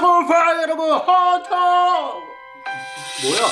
최고 파 여러분 허터! 뭐야?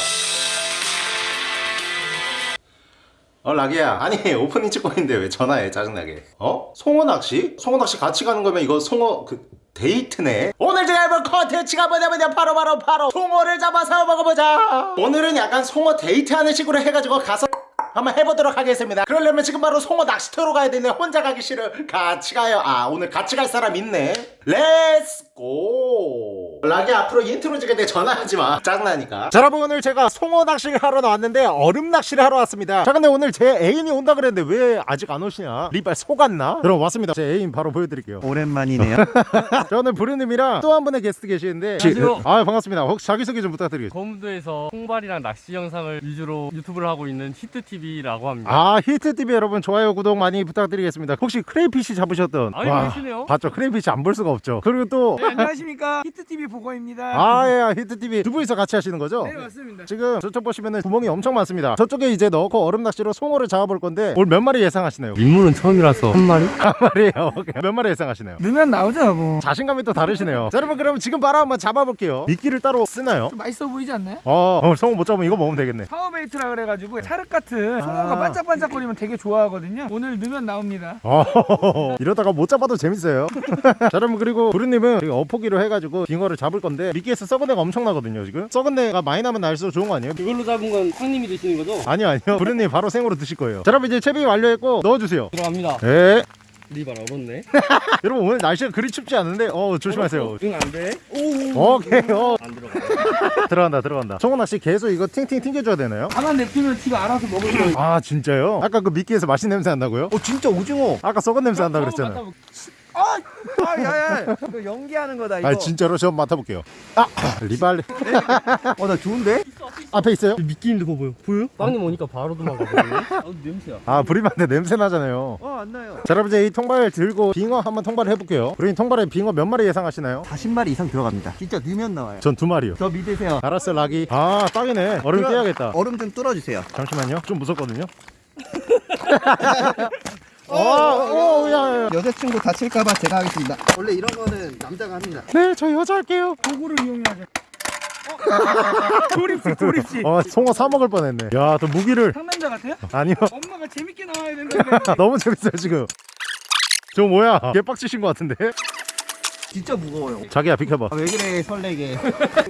어 라기야. 아니 오프닝 찍고 있는데 왜 전화해 짜증나게? 어? 송어 낚시? 송어 낚시 같이 가는 거면 이거 송어 그 데이트네? 오늘 제가 해볼 컨텐츠가 뭐냐면요. 바로 바로 바로 송어를 잡아서 먹어보자. 오늘은 약간 송어 데이트하는 식으로 해가지고 가서 한번 해보도록 하겠습니다. 그러려면 지금 바로 송어 낚시터로 가야 되네 혼자 가기 싫어. 같이 가요. 아 오늘 같이 갈 사람 있네. Let's go 락이 앞으로 인트로 찍을 때 전화하지 마. 짜증나니까. 자 여러분 오늘 제가 송어 낚시를 하러 나왔는데 얼음 낚시를 하러 왔습니다. 자 근데 오늘 제 애인이 온다 그랬는데 왜 아직 안 오시냐? 리발 속았나? 그럼 왔습니다. 제 애인 바로 보여드릴게요. 오랜만이네요. 자 오늘 부르님이랑 또 한 분의 게스트 계시는데. 안녕하세요. 아 반갑습니다. 혹시 자기소개 좀 부탁드리겠습니다. 거무도에서 통발이랑 낚시 영상을 위주로 유튜브를 하고 있는 히트TV라고 합니다. 아 히트TV 여러분 좋아요 구독 많이 부탁드리겠습니다. 혹시 crayfish 잡으셨던? 아니, 와, 그러시네요. 봤죠? crayfish 안 볼 수가 없죠. 그리고 또 네, 안녕하십니까? 히트TV 보고입니다 아 예 히트TV 두 분이서 같이 하시는 거죠? 네 맞습니다 지금 저쪽 보시면은 구멍이 엄청 많습니다 저쪽에 이제 넣고 얼음 낚시로 송어를 잡아볼 건데 오늘 몇 마리 예상하시나요? 민물은 처음이라서 한 마리? 한 마리요 오케이. 몇 마리 예상하시나요? 넣으면 나오죠 뭐 자신감이 또 다르시네요 자 여러분 그럼 지금 바로 한번 잡아볼게요 미끼를 따로 쓰나요? 좀 맛있어 보이지 않나요? 어, 어 송어 못 잡으면 이거 먹으면 되겠네 PowerBait라 그래가지고 차륵 같은 송어가 아. 반짝반짝거리면 되게 좋아하거든요 오늘 넣으면 나옵니다 어, 이러다가 못 잡아도 재밌어요 자 여러분 그리고 부르님은 어포기로 해가지고 빙어를 잡을 건데 미끼에서 썩은 내가 엄청 나거든요 지금 썩은 내가 많이 나면 날수록 좋은 거 아니에요? 이걸로 잡은 건 형님이 드시는 거죠? 아니요 아니요 부르님 바로 생으로 드실 거예요 자 여러분 이제 채비 완료했고 넣어주세요 들어갑니다. 네 리발 얼었네. 여러분 오늘 날씨가 그리 춥지 않은데 어 조심하세요 응 안 돼. 오. 오케이 어 안 들어가. 들어간다 들어간다 낚시 계속 이거 팅팅 튕겨줘야 되나요? 가만 냅두면 지가 알아서 먹을 거예요 아 진짜요? 아까 그 미끼에서 맛있는 냄새 난다고요? 어 진짜 오징어 아까 썩은 냄새 난다 그랬잖아요 아! 아 야 야 이거 연기하는 거다 이거 아 진짜로 저 맡아볼게요 아 리발 어나 좋은데? 앞에 있어요? 미끼 있는 거 보여? 보여? 빵님 오니까 바로 도망가거든요. 아 냄새야. 아 부리만데 냄새 나잖아요 어 안 나요. 자 여러분 이제 이 통발 들고 빙어 한번 통발을 해볼게요 부리님 통발에 빙어 몇 마리 예상하시나요? 40마리 이상 들어갑니다. 진짜 넣으면 나와요. 전 두 마리요 저 믿으세요. 알았어 락이 아 딱이네 얼음 떼야겠다 얼음 좀 뚫어주세요. 잠시만요 좀 무섭거든요 어, 오, 야, 야, 야. 여자친구 다칠까봐 제가 하겠습니다. 원래 이런 거는 남자가 합니다. 네, 저 여자 할게요. 도구를 이용해야죠 조립식 조립식 어, 송어 사 먹을 뻔했네. 야, 또 무기를 상남자 같아요? 아니요. 엄마가 재밌게 나와야 된다는데 너무 재밌어요 지금. 저 뭐야? 개빡치신 것 같은데? 진짜 무거워요. 자기야 비켜봐. 아, 왜 그래 설레게.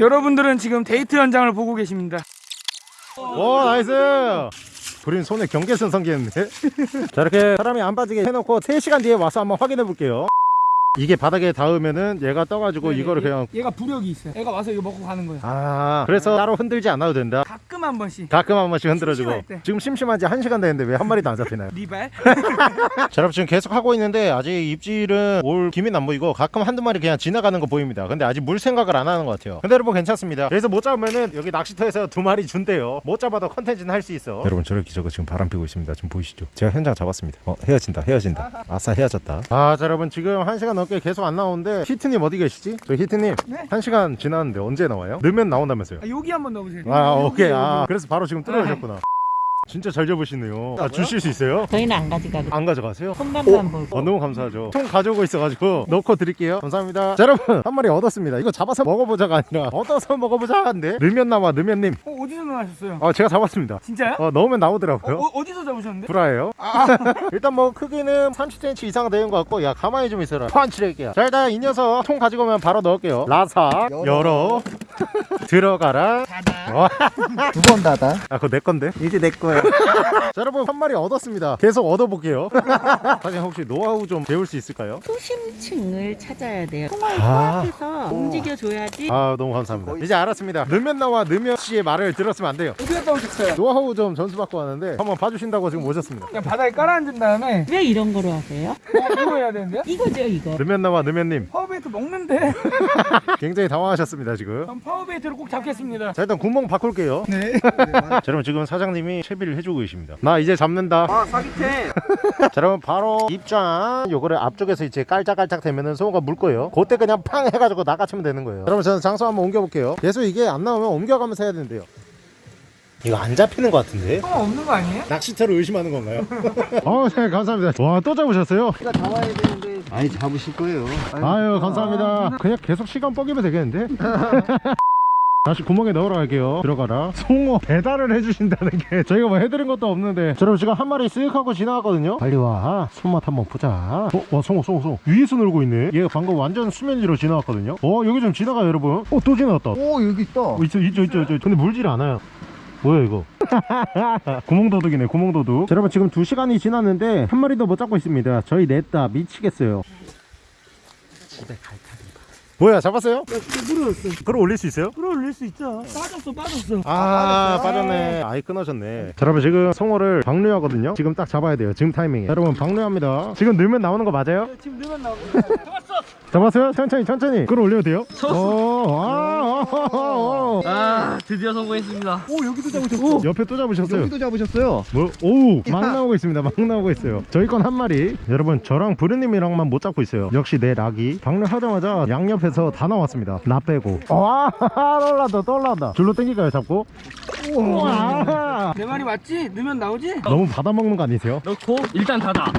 여러분들은 지금 데이트 현장을 보고 계십니다 오, nice. 우린 손에 경계선 성기했는데. 자, 이렇게 사람이 안 빠지게 해놓고 3시간 뒤에 와서 한번 확인해 볼게요. 이게 바닥에 닿으면은 얘가 떠가지고 네네, 이거를 얘- 그냥 얘가 부력이 있어요. 얘가 와서 이거 먹고 가는 거예요. 아 그래서 따로 흔들지 않아도 된다? 가끔 한 번씩. 가끔 한 번씩 흔들어주고. 지금 심심한 지 1시간 됐는데 왜 한 마리도 안 잡히나요? 리발? 자 여러분 지금 계속 하고 있는데 아직 입질은 올 김이 안 보이고 가끔 한두 마리 그냥 지나가는 거 보입니다. 근데 아직 물 생각을 안 하는 것 같아요. 근데 여러분 괜찮습니다. 그래서 못 잡으면은 여기 낚시터에서 두 마리 준대요. 못 잡아도 컨텐츠는 할 수 있어. 여러분 저렇게 저거 지금 바람 피고 있습니다. 지금 보이시죠? 제가 현장 잡았습니다. 어 헤어진다 헤어진다. 아싸 헤어졌다. 아 자 여러분 지금 1시간 넘게 계속 안 나오는데 히트님 어디 계시지? 저 히트님 네. 1시간 지났는데 언제 나와요? 넣으면 나온다면서요 아, 여기 한번 넣어보세요 아 오케이 여기, 아 여기. 그래서 바로 지금 뚫어오셨구나 진짜 잘 잡으시네요 아 주실 수 있어요? 저희는 안 가져가고 안 가져가세요? 손맛만 보고 어, 너무 감사하죠. 총 가져오고 있어가지고 넣고 드릴게요. 감사합니다. 자, 여러분 한 마리 얻었습니다. 이거 잡아서 먹어보자가 아니라 얻어서 먹어보자 한데 넣으면 나와 넣으면님. 어, 어디서 나셨어요? 어 제가 잡았습니다. 진짜요? 어 넣으면 어, 나오더라고요. 어, 어 디서 잡으셨는데? 브라예요. 일단 뭐 크기는 30cm 이상 되는 것 같고 야 가만히 좀 있어라. 펀치를게요. 자 일단 이 녀석 통 가지고 오면 바로 넣을게요. 라사 열어, 열어. 들어가라. 와, 두번 닫아. 아 그거 내 건데. 이제 내 거예요. 자 여러분 한 마리 얻었습니다. 계속 얻어볼게요. 사장님 혹시 노하우 좀 배울 수 있을까요? 수심층을 찾아야 돼요. 통을 아. 코앞에서 움직여줘야지. 아 너무 감사합니다 이제 알았습니다 넣으면 나와 넣으면 씨의 말을 들었으면 안 돼요 어디 갔다 오셨어요? 노하우 좀 전수 받고 왔는데 한번 봐주신다고 지금 오셨습니다 그냥 바닥에 깔아앉은 다음에 왜 이런 거로 하세요? 어, 이거 해야 되는데요? 이거죠 이거. 넣으면 나와 넣으면님 PowerBait 먹는데 굉장히 당황하셨습니다 지금 전 PowerBait를 꼭 잡겠습니다 자 일단 구멍 바꿀게요 네자 여러분 지금 사장님이 채비를 해주고 계십니다 나 이제 잡는다 아 사기템. 자 여러분 바로 입장 요거를 앞쪽에서 이제 깔짝깔짝 되면은 송어가 물 거예요 그때 그냥 팡 해가지고 나가치면 되는 거예요 여러분 저는 장소 한번 옮겨볼게요 계속 이게 안 나오면 옮겨가면서 해야 된대요 이거 안 잡히는 것 같은데? 통 없는 거 아니에요? 낚시터를 의심하는 건가요? 어, 네, 감사합니다. 와, 또 잡으셨어요? 제가 잡아야 되는데 많이 잡으실 거예요. 아유, 감사합니다. 그냥 계속 시간 뻐기면 되겠는데? 다시 구멍에 넣으러 갈게요. 들어가라. 송어 배달을 해주신다는 게 저희가 뭐 해드린 것도 없는데. 자, 여러분 지금 한 마리 쓱 하고 지나갔거든요. 빨리 와. 손맛 한번 보자. 어, 와, 송어, 송어, 송어. 위에서 놀고 있네. 얘가 방금 완전 수면 위로 지나갔거든요. 어, 여기 좀 지나가요, 여러분. 어, 또 지나갔다. 오 여기 있다. 어, 있죠, 있죠, 있죠, 있죠. 근데 물질 않아요. 뭐야 이거 구멍도둑이네 구멍도둑 자, 여러분 지금 2시간이 지났는데 한 마리도 못 잡고 있습니다 저희 냈다 미치겠어요 집에 갈 타입니다 뭐야 잡았어요? 물어졌어. 그걸 올릴 수 있어요? 끌어올릴 수 있죠. 빠졌어, 빠졌어. 아, 빠졌네 아예 끊어졌네 자, 여러분 지금 송어를 방류하거든요 지금 딱 잡아야 돼요 지금 타이밍에 자, 여러분 방류합니다 지금 넣으면 나오는 거 맞아요? 지금 넣으면 나옵니다. 잡았어요? 천천히 천천히 끌어 올려도 돼요? 오, 아, 아, 아, 아 드디어 성공했습니다. 오 여기도 잡으셨어. 아. 옆에 또 잡으셨어요 여기도 잡으셨어요. 뭐, 오, 막 나오고 있습니다. 막 나오고 있어요. 저희 건 한 마리. 여러분, 저랑 부르님이랑만 못 잡고 있어요. 역시 내 락이. 방류하자마자 양옆에서 다 나왔습니다. 나 빼고. 와, 떠올라다, 떠올라다. 줄로 당길까요, 잡고? 우와. 내 말이 맞지? 넣으면 나오지? 너무 받아먹는 거 아니세요? 넣고 일단 닫아.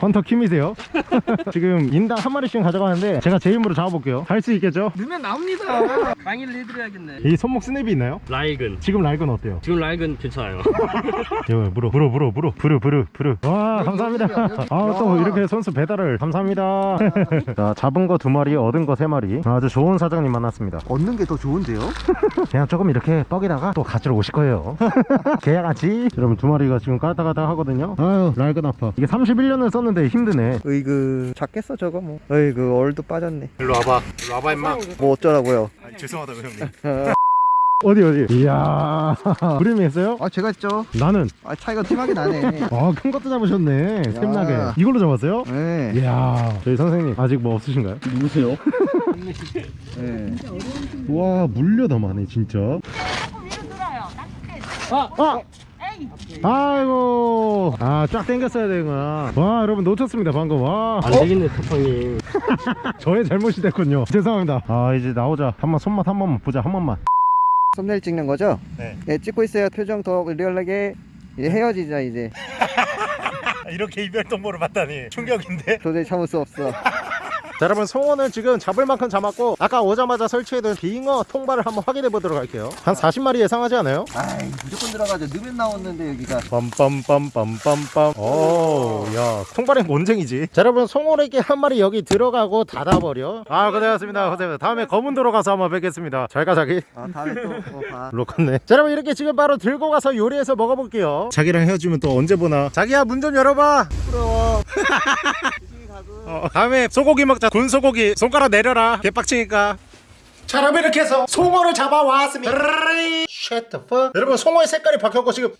헌터 킴이세요? 지금 인당 한 마리씩 가져가 는데 제가 제 힘으로 잡아볼게요. 할수 있겠죠? 넣으면 나옵니다. 강의를 해드려야겠네. 이 손목 스냅이 있나요? 라이근. 지금 락은 어때요? 지금 라이근 괜찮아요. 여 물어 물어 물어 물어 부르 부르 부르 와 감사합니다 아또 이렇게 선수 배달을 감사합니다 자 잡은 거 두 마리 얻은 거 세 마리 아주 좋은 사장님 만났습니다 얻는 게 더 좋은데요? 그냥 조금 이렇게 뻐기다가 또 가지러 오실 거예요 계약하지 여러분 두 마리가 지금 까딱까딱 하거든요 아유 랄근 아파 이게 31년을 썼는데 힘드네 으이그 작겠어 저거 뭐. 으이그 얼도 빠졌네. 일로 와봐 일로 와봐 임마 뭐 어쩌라고요? 죄송하다고 형님 어디 어디 이야 부름이 했어요? 아 제가 했죠. 나는 아 차이가 심하게 나네. 아큰 것도 잡으셨네 샘나게 이걸로 잡았어요? 네. 이야 저희 선생님 아직 뭐 없으신가요? 누구세요? 네. 와 물려 더 많네 진짜 아! 아! 아이고 아 쫙 당겼어야 되구나 와 여러분 놓쳤습니다 방금 와 안 되겠네 태풍이. 저의 잘못이 됐군요 죄송합니다 아 이제 나오자 한번 손맛 한 번만 보자 한 번만 썸네일 찍는 거죠? 네. 찍고 있어요. 표정 더 리얼하게. 이제 헤어지자 이제. 이렇게 이별 통보를 받다니 충격인데 도저히 참을 수 없어. 자 여러분 송어는 지금 잡을 만큼 잡았고 아까 오자마자 설치해둔 빙어 통발을 한번 확인해 보도록 할게요. 한 40마리 예상하지 않아요? 아이 무조건 들어가죠. 넣으면 나오는데 여기가. 빰빰빰빰빰빰. 오야 통발엔 곤쟁이지. 자 여러분 송어래기 한 마리 여기 들어가고 닫아버려. 아 고생하셨습니다. 고생하셨습니다. 다음에 검은 도로 가서 한번 뵙겠습니다. 잘 가 자기. 아 다음에 또 어, 봐. 로컨네. 자 여러분 이렇게 지금 바로 들고 가서 요리해서 먹어볼게요. 자기랑 헤어지면 또 언제 보나. 자기야 문 좀 열어봐. 부러워. 어, 다음에 소고기 먹자. 군소고기 손가락 내려라. 개빡치니까. 자 여러분 이렇게 해서 송어를 잡아왔습니다. Shut the fuck. 여러분 송어의 색깔이 바뀌었고 지금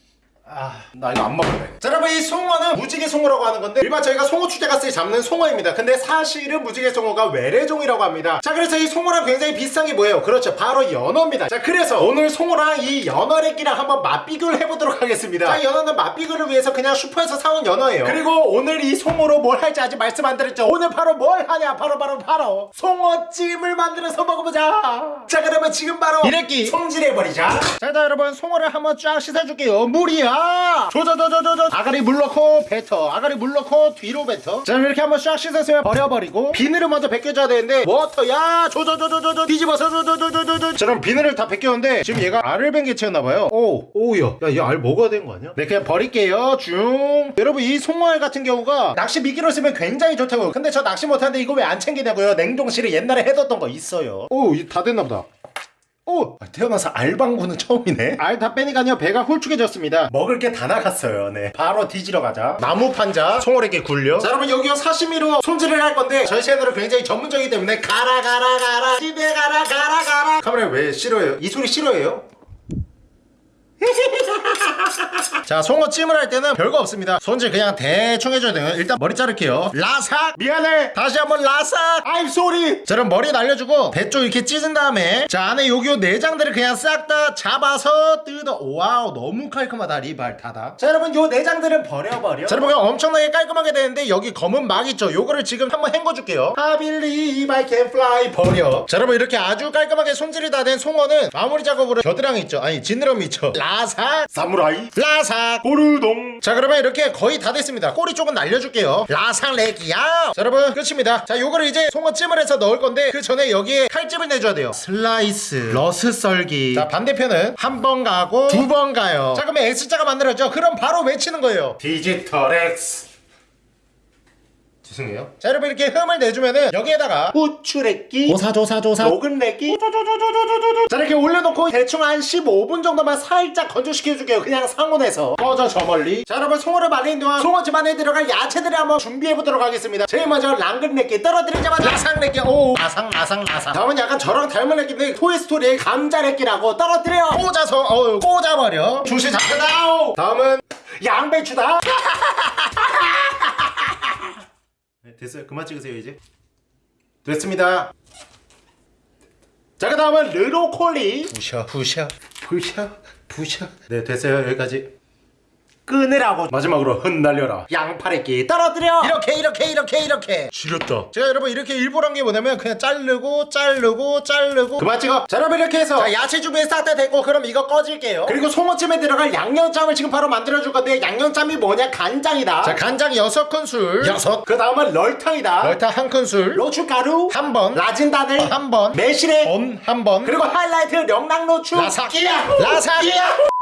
아, 나 이거 안 먹을래. 자, 여러분, 이 송어는 무지개 송어라고 하는 건데, 일반 저희가 송어 축제 갔을 때 잡는 송어입니다. 근데 사실은 무지개 송어가 외래종이라고 합니다. 자, 그래서 이 송어랑 굉장히 비슷한 게 뭐예요? 그렇죠. 바로 연어입니다. 자, 그래서 오늘 송어랑 이 연어래끼랑 한번 맛비교를 해보도록 하겠습니다. 자, 연어는 맛비교를 위해서 그냥 슈퍼에서 사온 연어예요. 그리고 오늘 이 송어로 뭘 할지 아직 말씀 안 드렸죠. 오늘 바로 뭘 하냐? 바로 바로 바로 송어찜을 만들어서 먹어보자. 자, 그러면 지금 바로 이래끼 손질해버리자. 자, 일단 여러분, 송어를 한번 쫙 씻어줄게요. 물이야. 조조조조조조. 아가리 물 넣고 뱉어. 아가리 물 넣고 뒤로 뱉어. 자, 이렇게 한번 쫙 씻었으면 버려버리고 비늘을 먼저 벗겨줘야 되는데 water 야. 조조조조조조. 뒤집어서 조조조조조조. 자, 그럼 비늘을 다 벗겼는데 지금 얘가 알을 벤 개체였나봐요. 오, 오우야. 야, 얘 알 먹어야 되는 거 아니야? 네, 그냥 버릴게요. 중. 여러분, 이 송어알 같은 경우가 낚시 미끼로 쓰면 굉장히 좋다고요. 근데 저 낚시 못하는데 이거 왜 안 챙기냐고요? 냉동실에 옛날에 해뒀던 거 있어요. 오, 이다 됐나 보다. 오! 태어나서 알방구는 처음이네. 알 다 빼니까요 배가 홀쭉해졌습니다. 먹을 게 다 나갔어요. 네. 바로 뒤지러 가자. 나무 판자, 송어에게 굴려. 자 여러분 여기요 사시미로 손질을 할 건데 저희 채널은 굉장히 전문적이기 때문에 가라 가라 가라 집에 가라 가라 가라. 카메라 왜 싫어해요? 이 소리 싫어해요? 자 송어찜을 할 때는 별거 없습니다. 손질 그냥 대충 해줘야 돼요. 일단 머리 자를게요. 라삭! 미안해. 다시 한번 라삭! I'm sorry. 자 그럼 머리 날려주고 배 쪽 이렇게 찢은 다음에 자 안에 요요 내장들을 그냥 싹 다 잡아서 뜯어. wow 너무 깔끔하다 리발 다다. 자 여러분 요 내장들은 버려버려. 자 여러분 그냥 엄청나게 깔끔하게 되는데 여기 검은 막 있죠? 요거를 지금 한번 헹궈줄게요. I believe I can fly. 버려. 자 여러분 이렇게 아주 깔끔하게 손질이 다 된 송어는 마무리 작업으로 겨드랑이 있죠? 아니 지느러미 있죠? 라 삭. 사무라이. 라삭. 보르동. 자 그러면 이렇게 거의 다 됐습니다. 꼬리 쪽은 날려줄게요. 라삭 레기야. 자 여러분 끝입니다. 자 요거를 이제 송어찜을 해서 넣을 건데 그 전에 여기에 칼집을 내줘야 돼요. 슬라이스. 어슷 썰기. 자 반대편은 한 번 가고 두 번 가요. 자 그러면 X자가 만들어져. 그럼 바로 외치는 거예요. 디지털 X 죄송해요. 자 여러분 이렇게 흠을 내주면은 여기에다가 후추레끼 조사조사조사. 녹은레끼 자 이렇게 올려놓고 대충 한 15분 정도만 살짝 건조시켜줄게요. 그냥 상온에서. 꺼져 저 멀리. 자 여러분 송어를 말리는 동안 송어 집 안에 들어갈 야채들을 한번 준비해보도록 하겠습니다. 제일 먼저 랑근레끼 떨어뜨리자마자 라상레끼. 오 라상 라상 라상 다음은 약간 저랑 닮은 레끼인데 토이스토리의 감자레끼라고 떨어뜨려. 꽂아서 어우 꽂아버려. 주시 잡혀다. 다음은 양배추다 네, 됐어요. 그만 찍으세요 이제. 됐습니다. 자, 그 다음은 르로콜리. 부셔, 부셔, 부셔, 부셔. 네, 됐어요. 여기까지. 끊으라고. 마지막으로 흩날려라. 양파레끼 떨어뜨려. 이렇게 이렇게 이렇게 이렇게. 지렸다. 제가 여러분 이렇게 일부러 한게 뭐냐면 그냥 자르고 자르고 자르고. 그만 찍어. 자 여러분 이렇게 해서. 자, 야채 준비 싹다 됐고 그럼 이거 꺼질게요. 그리고 송어찜에 들어갈 양념장을 지금 바로 만들어줄 건데 양념장이 뭐냐? 간장이다. 자 간장 6큰술. 6. 그 다음은 럴탕이다. 럴탕 한 큰술. 로추가루. 한번. 라진다늘 한번. 매실액. 온 한번. 그리고 하이라이트 명랑로추. 라삭. 끼야. 라삭. 끼야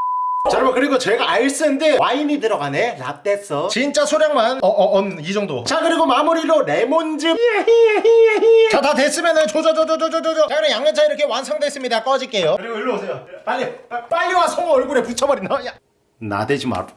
자 여러분 그리고 제가 알쓴데 와인이 들어가네. 라떼써. 진짜 소량만. 어어언이 정도. 자 그리고 마무리로 레몬즙. 자 다 됐으면은 조져조져조져조져 자 그럼 양념장 이렇게 완성됐습니다. 꺼질게요. 그리고 일로 오세요. 빨리 빠- 빨리 와 송어 얼굴에 붙여버린다 야. 나대지 마라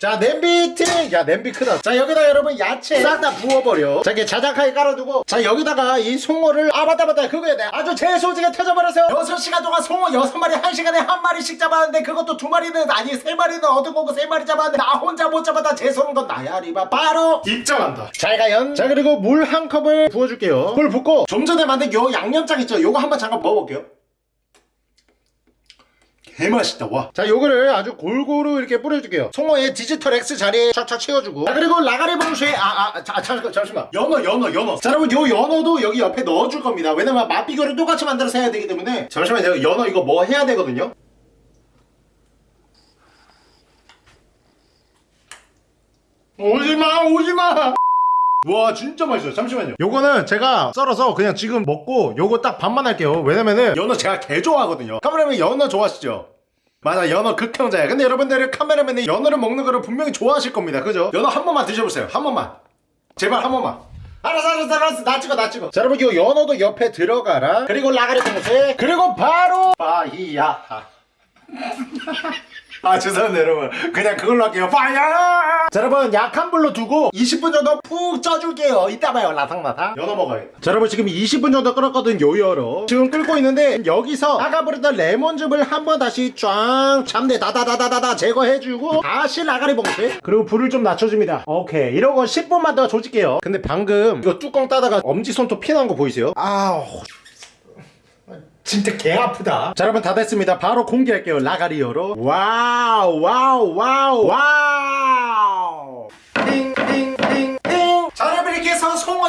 자 냄비 티! 야 냄비 크다. 자 여기다 여러분 야채 싹 다 부어버려. 자 이렇게 자작하게 깔아두고. 자 여기다가 이 송어를 아 맞다 맞다. 그거야 내가. 아주 재소지게 터져버려서 6시간 동안 송어 6마리 1시간에 한 마리씩 잡았는데 그것도 두 마리는 아니 세 마리는 얻어보고 세 마리 잡았는데 나 혼자 못 잡았다. 재소는 건 나야 리바. 바로 입장한다. 잘 가연. 자 그리고 물 한 컵을 부어줄게요. 물 붓고 좀 전에 만든 요 양념장 있죠? 요거 한번 잠깐 먹어볼게요 개맛있다 와. 자 요거를 아주 골고루 이렇게 뿌려줄게요. 송어의 디지털 X 자리에 촥촥 채워주고. 자 그리고 라가리 봉수에 아아 잠시만 잠시만. 연어 연어 연어. 자 여러분 요 연어도 여기 옆에 넣어줄 겁니다. 왜냐면 맛 비교를 똑같이 만들어서 해야 되기 때문에. 잠시만 제가 연어 이거 뭐 해야 되거든요? 오지마 오지마 와 진짜 맛있어요. 잠시만요. 요거는 제가 썰어서 그냥 지금 먹고 요거 딱 반만 할게요. 왜냐면은 연어 제가 개 좋아하거든요. 카메라맨 연어 좋아하시죠? 맞아 연어 극형자야 근데 여러분들은 카메라맨이 연어를 먹는 거를 분명히 좋아하실 겁니다. 그죠? 연어 한 번만 드셔보세요. 한 번만. 제발 한 번만. 알았어 알았어 알았어. 나 찍어 나 찍어. 자 여러분 요 연어도 옆에 들어가라. 그리고 라가리 봉쇄 그리고 바로 파이야 아 죄송합니다 여러분. 그냥 그걸로 할게요. fire! 자 여러분 약한 불로 두고 20분 정도 푹 쪄줄게요. 이따 봐요 라탕라탕 연어 먹어야겠다. 자 여러분 지금 20분 정도 끓었거든 요 연어 지금 끓고 있는데 여기서 부르던 레몬즙을 한번 다시 쫙 잡내 다다다다다다 제거해주고 다시 라가리 봉쇄 그리고 불을 좀 낮춰줍니다. 오케이. 이러고 10분만 더 조질게요. 근데 방금 이거 뚜껑 따다가 엄지손톱 피난 거 보이세요? 아우 진짜 개 아프다. 자, 여러분 다 됐습니다. 바로 공개할게요. 라가리오로. wow, wow, wow, wow.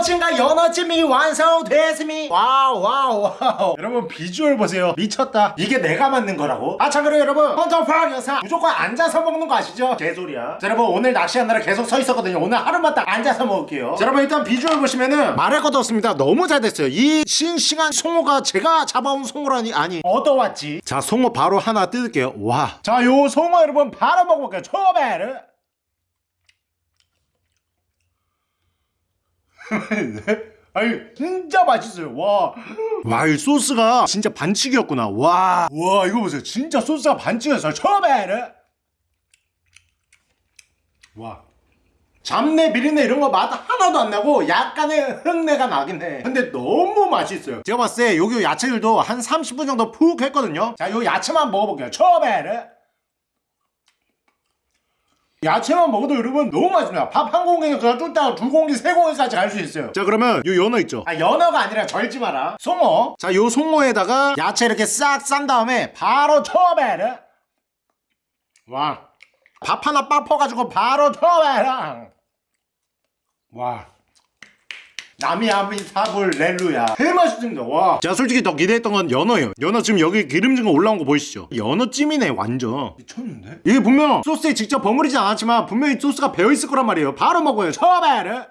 송어찜과 연어찜이 완성됐습니다. wow, wow, wow. 여러분 비주얼 보세요. 미쳤다. 이게 내가 만든 거라고? 아, 참 그래요, 여러분. 헌터퐝 영상 무조건 앉아서 먹는 거 아시죠? 개소리야. 자, 여러분 오늘 낚시하느라 계속 서 있었거든요. 오늘 하루만 딱 앉아서 먹을게요. 자, 여러분 일단 비주얼 보시면은 말할 것도 없습니다. 너무 잘 됐어요. 이 싱싱한 송어가 제가 잡아온 송어라니 아니 얻어왔지. 자, 송어 바로 하나 뜯을게요. 와. 자, 요 송어 여러분 바로 먹어볼게요. 초베르. 아니 진짜 맛있어요 와. 와, 이 소스가 진짜 반칙이었구나. 와. 와, 이거 보세요. 진짜 소스가 반칙이었어요. 처음에는. 와. 잡내, 비린내 이런 거 맛 하나도 안 나고 약간의 흙내가 나긴 해. 근데 너무 맛있어요. 제가 봤을 때 여기 야채들도 한 30분 정도 푹 했거든요. 자, 요 야채만 먹어볼게요. 처음에는. 야채만 먹어도 여러분 너무 맛있습니다. 밥한 그냥 뚝딱 두 공기 세 공기까지 갈 수 있어요. 자 그러면 요 연어 있죠? 아 연어가 아니라 절지 마라. 송어. 자 요 송어에다가 야채 이렇게 싹 싼 다음에 바로 초베르 와밥 하나 빡 퍼가지고 바로 초베르 와 나미아미타불 렐루야. 개 맛있습니다. 와. 제가 솔직히 더 기대했던 건 연어예요. 연어 지금 여기 기름진 거 올라온 거 보이시죠? 연어찜이네 완전. 미쳤는데? 이게 분명 소스에 직접 버무리지 않았지만 분명히 소스가 배어있을 거란 말이에요. 바로 먹어요. 처베르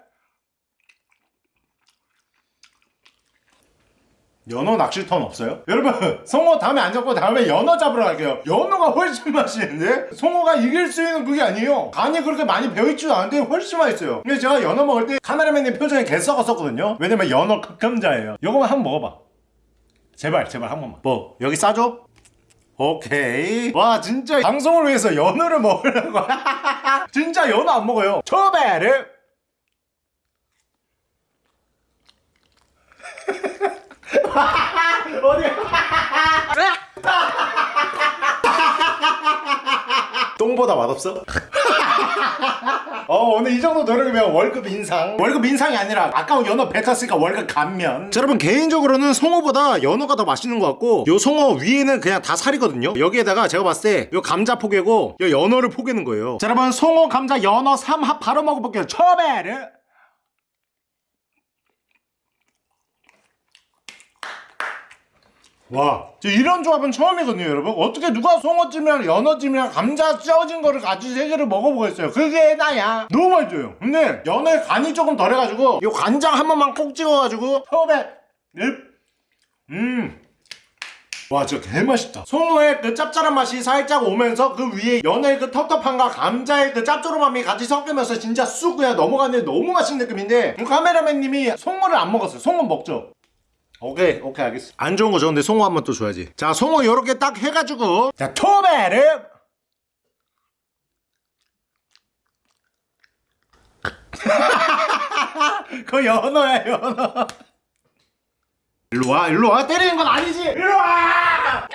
연어 낚시턴 없어요? 여러분 송어 다음에 안 잡고 다음에 연어 잡으러 갈게요. 연어가 훨씬 맛있는데? 송어가 이길 수 있는 그게 아니에요. 간이 그렇게 많이 배어있지도 않은데 훨씬 맛있어요. 근데 제가 연어 먹을 때 카메라맨님 표정이 개 썩었었거든요. 왜냐면 연어 극혐자예요. 요거만 한번 먹어봐. 제발 제발 한 번만. 뭐 여기 싸줘? 오케이. 와 진짜 방송을 위해서 연어를 먹으려고. 진짜 연어 안 먹어요. 초베르 어디야 똥보다 맛없어? 어 오늘 이 정도 노력이면 월급 인상. 월급 인상이 아니라 아까운 연어 뱉었으니까 월급 감면. 자 여러분 개인적으로는 송어보다 연어가 더 맛있는 것 같고 요 송어 위에는 그냥 다 살이거든요. 여기에다가 제가 봤을 때 요 감자 포개고 요 연어를 포개는 거예요. 자 여러분 송어 감자 연어 삼합 바로 먹어볼게요. 초베르 와, 저 이런 조합은 처음이거든요, 여러분. 어떻게 누가 송어찜이랑 연어찜이랑 감자 쪄진 거를 같이 세 개를 먹어보겠어요. 그게 나야. 너무 맛있어요. 근데 연어에 간이 조금 덜해가지고 요 간장 한 번만 콕 찍어가지고 처음에 넵. 음. 와 진짜 개맛있다 송어의 그 짭짤한 맛이 살짝 오면서 그 위에 연어의 그 텁텁함과 감자의 그 짭조름함이 같이 섞이면서 진짜 쑥 그냥 넘어가는데 너무 맛있는 느낌인데 그 카메라맨님이 송어를 안 먹었어요 송어 먹죠 오케이 오케이 알겠어. 안 좋은 거 줬는데 송어 한 번 또 줘야지. 자 송어 요렇게 딱 해가지고. 자 토마름 그거 연어야 연어. 일로와 일로와. 때리는 건 아니지. 일로와!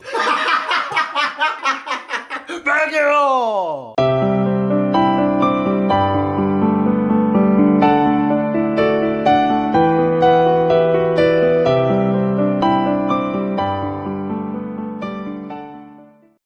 빨개요